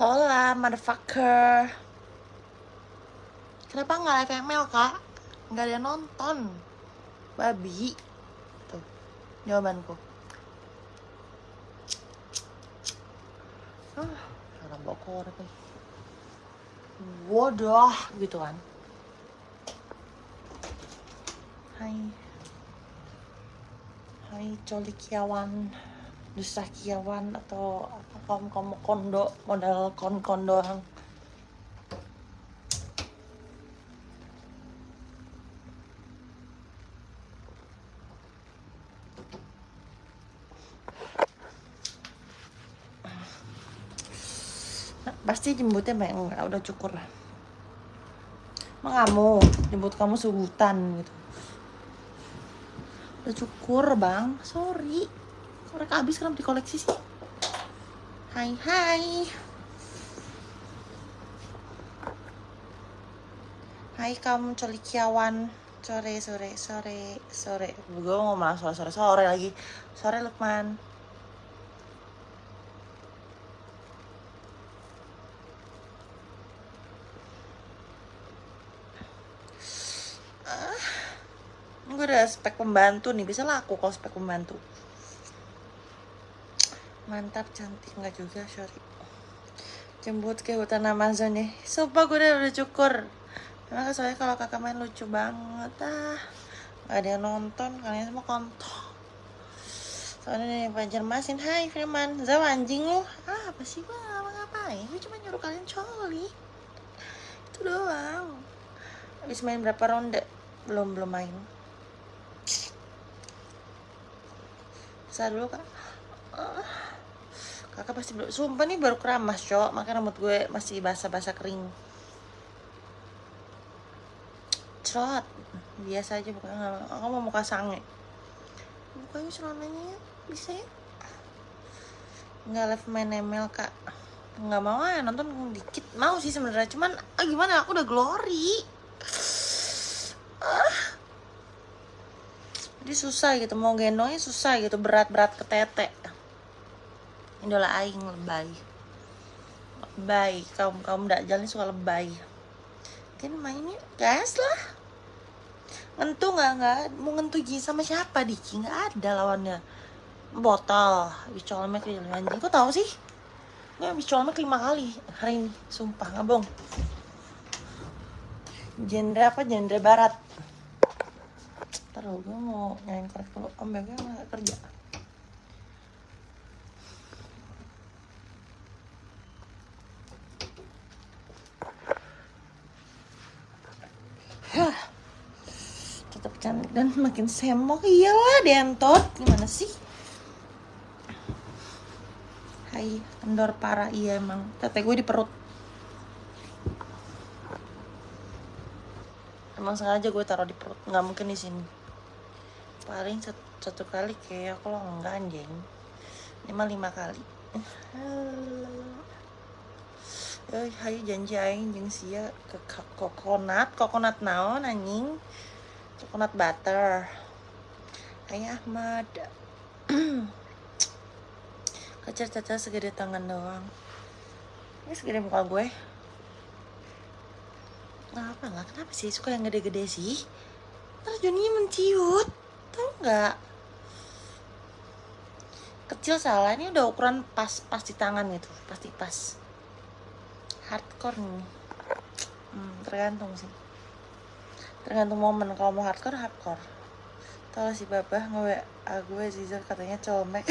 Hola, motherfucker. Kenapa nggak live ML, Kak? Nggak ada yang nonton. Babi. Tuh, jawabanku. Ah, orang bawa korek nih. Waduh, gitu kan. Hai. Hai, colikiawan. Dusakiawan atau apa kamu kamu kondo modal kon kon doang. Nah, pasti jemputnya banyak enggak udah cukur lah. Emang kamu jemput kamu sebutan gitu. Udah cukur bang. Sorry korek habis kenapa dikoleksi sih? Hai hai. Hai kamu colikiawan sore sore sore sore. Gue mau malah sore sore sore lagi. Sore Lukman. Gue udah spek pembantu nih. Bisa laku kalau spek pembantu mantap cantik. Nggak juga sorry. Jemput ke hutan Amazon nih sumpah gue udah, udah cukur Emang soalnya kalau kakak main lucu banget ah. Gak ada yang nonton kalian semua kontol. Soalnya nih Banjarmasin Hai Firman. Zaw anjing lu. Ah, Apa sih gue ngapa ngapain? Gue cuma nyuruh kalian coli. Itu doang. Habis main berapa ronde? Belum belum main. Bisa dulu kak. Ah. Kakak pasti belum sumpah nih baru keramas cok. Makanya rambut gue masih basah-basah kering. Cerot. Biasa aja bukan aku mau muka sange. Bukanya celananya ya bisa ya? Nggak live main ML kak. Nggak mau ah nonton dikit. Mau sih sebenarnya cuman ah, gimana? Aku udah glory. Ah. jadi susah gitu mau gendongnya susah gitu berat-berat ke tete idola aing lebay. Lebay. Kaum kaum jalan suka lebay. Kan mainnya gas lah. Ngentu nggak nggak mau ngentu sama siapa Diki? Nggak ada lawannya. Botol. Habis colmek lima anjing kok tahu sih? Gue habis colmek lima kali. Hari ini. Sumpah nggak bohong genre apa? Genre barat. Taruh gue mau korek dulu om nggak kerja dan makin semok. Iyalah dentot. Gimana sih? Hai kendor parah. Iya emang. Tete gue di perut. Emang sengaja gue taruh di perut. Nggak mungkin di sini. Paling satu, satu kali kayak kalau enggak anjing. Lima lima kali. Eh, hai janji aing jeung sia. Ke kokonat, kokonat naon anjing? Coconut butter. Hai Ahmad. Kacar-cacar segede tangan doang. Ini segede muka gue. Kenapa lah? Kenapa sih suka yang gede-gede sih? Terus Joninya menciut. Tahu nggak? Kecil salah. Ini udah ukuran pas pas di tangan itu, pasti pas hardcore nih hmm, tergantung sih tergantung momen. Kalau mau hardcore hardcore. Tahu si babah? Nge WA gue Zizar katanya colmek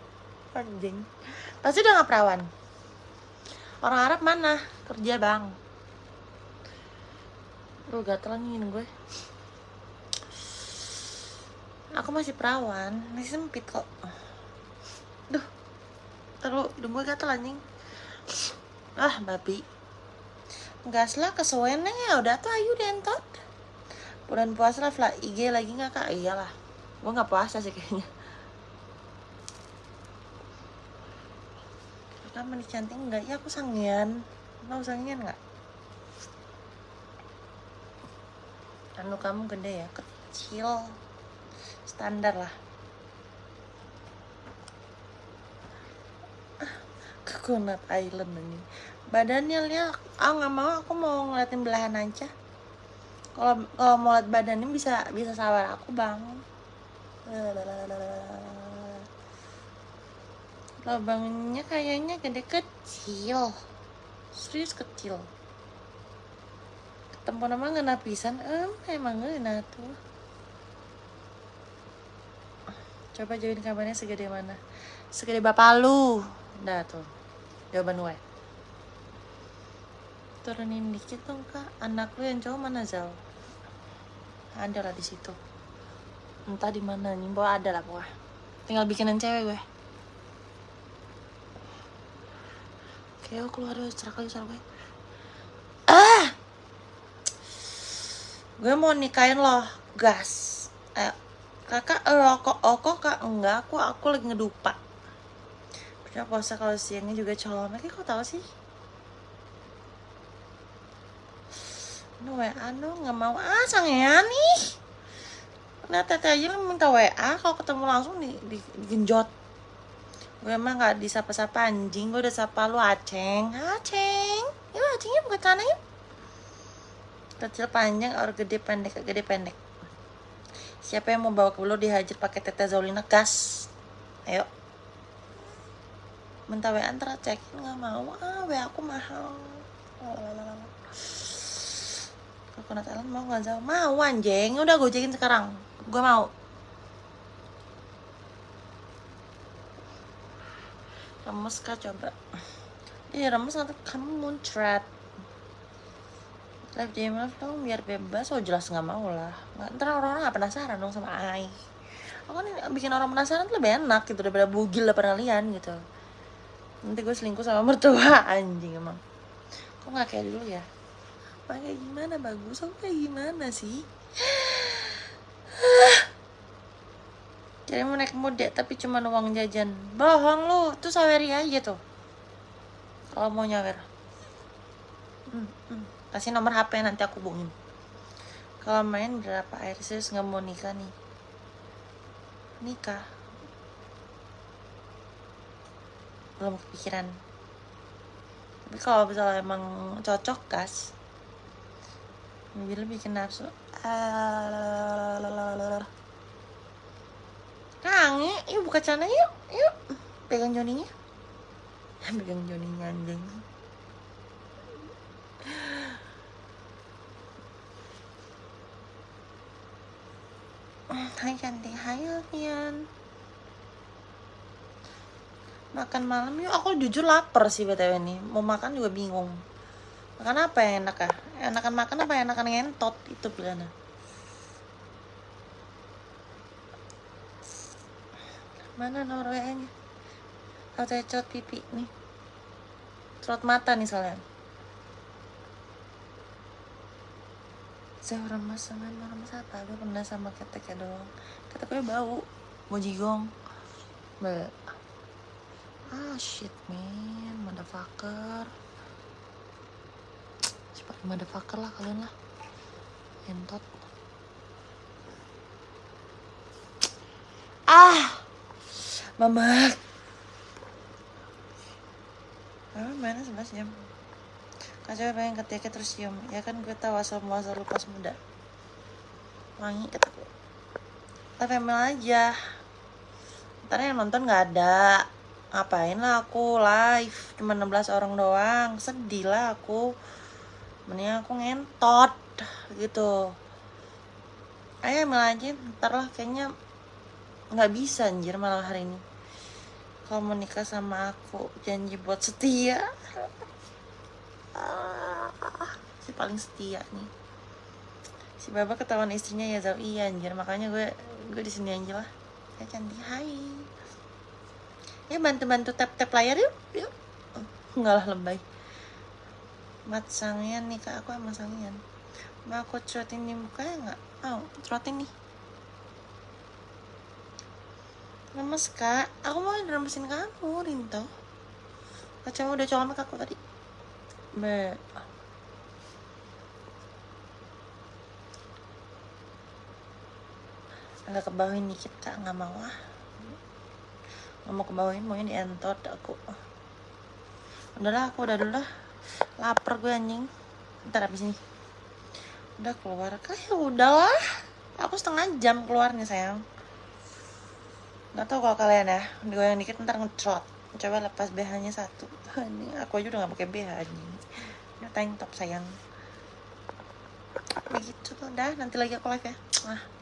anjing. Pasti udah nggak perawan. Orang Arab mana? Kerja bang. Lu gatel nih gue. Aku masih perawan. Masih sempit kok. Duh. Terus hidung gue gatel anjing. Ah babi. Gas lah kesuwen ya udah tuh ayu dentot bulan puasa lah lah IG lagi nggak kak? Iyalah. Gue nggak puasa sih kayaknya. Kakak mandi cantik nggak? Ya aku sangian. Mau sangian nggak? Anu kamu gede ya? Kecil. Standar lah. Coconut Island ini. Badannya lihat. Ah nggak mau. Aku mau ngeliatin belahan aja kalau kalau mau lihat badannya bisa bisa sabar aku bang. Lubangnya kayaknya gede kecil. Serius kecil. Ketemu nama ngena pisan em emang ngena tuh. Coba join kabarnya segede mana? Segede bapak lu. Dah tuh. Jawaban gue turunin dikit dong kak. Anak lu yang cowok mana Zal ada lah di situ. Entah di mana nih ada lah pokoknya. Tinggal bikinan cewek gue. Oke aku keluar dulu lagi suara gue ah! Gue mau nikahin lo gas. Ayo. Kakak lo kok oh kok kak? Enggak aku aku lagi ngedupa. Punya puasa kalau siangnya juga colong. Kayak kok tahu sih WA dong, nggak mau ah sangean nih. Nah teteh aja lah minta WA, kalau ketemu langsung di, di, digenjot. Gue emang nggak disapa-sapa anjing, gue udah sapa lu Aceng. Aceng, yuk Acengnya bukan sana yuk. Kecil panjang, or gede pendek, gede pendek. Siapa yang mau bawa ke lu dihajar pakai teteh Zolina gas? Ayo. Minta WA ntar cekin nggak mau, ah WA aku mahal. Lalalala. Coconut Island mau nggak Zal? Mau anjing, udah gue gojekin sekarang. Gue mau. Remes kah coba? Iya remes nanti kamu muncrat. Live DM live dong biar bebas. Oh jelas nggak mau lah. Nggak, ntar orang-orang nggak penasaran dong sama Ai. Aku kan bikin orang penasaran tuh lebih enak gitu daripada bugil lah lian gitu. Nanti gue selingkuh sama mertua anjing emang. Kok nggak kayak dulu ya? Kayak gimana bagus? Aku kayak gimana sih? Jadi mau naik mode tapi cuma uang jajan. Bohong lu tuh saweri aja tuh. Kalau mau nyawer. Hmm, hmm. kasih nomor HP nanti aku hubungin. Kalau main berapa air? Serius nggak mau nikah nih. Nikah? Belum kepikiran. Tapi kalau misalnya emang cocok gas Bila bikin nafsu. Kang, yuk buka celana yuk, yuk. Pegang Joninya. Pegang Joninya anjing. Hai cantik, hai Alfian Makan malam yuk, aku jujur lapar sih btw ini Mau makan juga bingung Makan apa yang enak ya? Enakan makan apa enakan ngentot itu pilihannya. Mana nomor WA-nya? Kalau saya pipi nih. Cerot mata nih soalnya. Saya orang mas sama orang mas apa? Gue pernah sama keteknya doang. Keteknya bau. Mau jigong. Ah shit man, motherfucker pakai motherfucker lah kalian lah. Entot. Ah! Mama. Ah mana sebelas jam kacau pengen ketika terus cium ya kan gue tahu asal muasal pas muda. Wangi kata gue. Tapi emang aja. Ntar yang nonton nggak ada. Ngapain lah aku live? Cuma 16 orang doang. Sedih lah aku mending aku ngentot gitu. Ayo aja ntar lah kayaknya nggak bisa anjir malah hari ini. Kalau mau nikah sama aku janji buat setia. Ah, si paling setia nih. Si baba ketahuan istrinya ya Zal iya anjir makanya gue gue di sini aja lah. Ya cantik. Hai. Ya bantu bantu tap tap layar yuk yuk. Enggak lah lebay mat sangian nih kak. Aku emang sangian mau aku cerotin di mukanya nggak? Mau oh, cerotin nih. Lemes kak. Aku mau remesin kamu Rinto. Kacamu udah colok aku tadi. Be. Agak kebawain dikit kak nggak mau ah. Nggak mau kebawain. Maunya di entot aku. Udahlah aku udah dulu lah lapar gue anjing. Ntar abis ini. Udah keluar. Kayak ya udahlah. Aku setengah jam keluarnya sayang. Nggak tahu kalau kalian ya digoyang dikit ntar ngecrot coba lepas BH nya satu. Ini aku aja udah gak pakai BH anjing. Ini tank top sayang. Begitu dah nanti lagi aku live ya. Ah